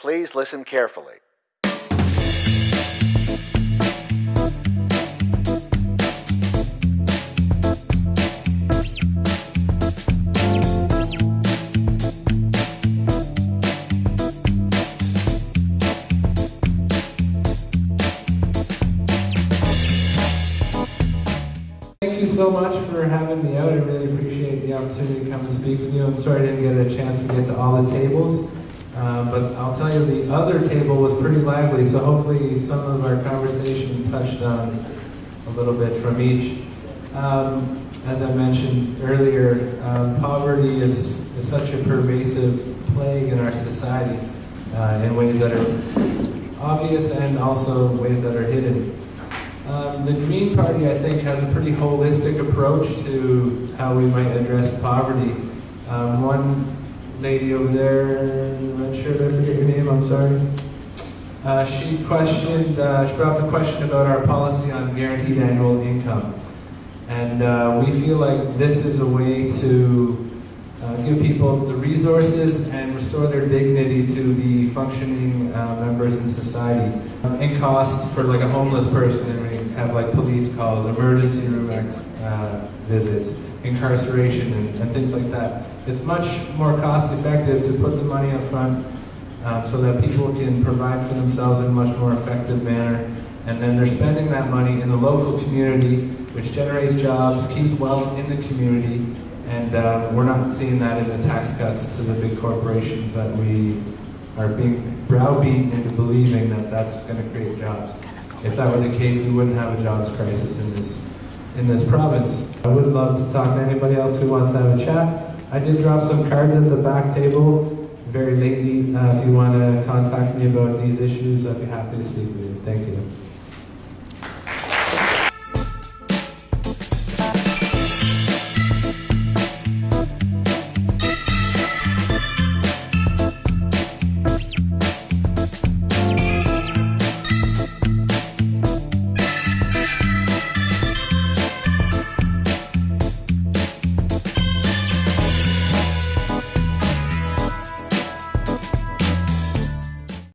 Please listen carefully. Thank you so much for having me out. I really appreciate the opportunity to come and speak with you. I'm sorry I didn't get a chance to get to all the tables, uh, but I'll tell you the other table was pretty lively, so hopefully some of our conversation touched on a little bit from each. Um, as I mentioned earlier, um, poverty is, is such a pervasive plague in our society uh, in ways that are obvious and also ways that are hidden. Um, the Green Party, I think, has a pretty holistic approach to how we might address poverty. Um, one lady over there, the red shirt, I forget your name, I'm sorry. Uh, she questioned, uh, she brought up the question about our policy on guaranteed annual income. And uh, we feel like this is a way to uh, give people the resources and restore their dignity to be functioning uh, members in society. Um, in cost for like a homeless person, we have like police calls, emergency room uh, visits, incarceration, and, and, things like that. It's much more cost effective to put the money up front um, so that people can provide for themselves in a much more effective manner. And then they're spending that money in the local community, which generates jobs, keeps wealth in the community, and uh, we're not seeing that in the tax cuts to the big corporations that we are being browbeaten into believing that that's going to create jobs. If that were the case, we wouldn't have a jobs crisis in this in this province. I would love to talk to anybody else who wants to have a chat. I did drop some cards at the back table very lately. Uh, if you want to contact me about these issues, I'd be happy to speak with you. Thank you.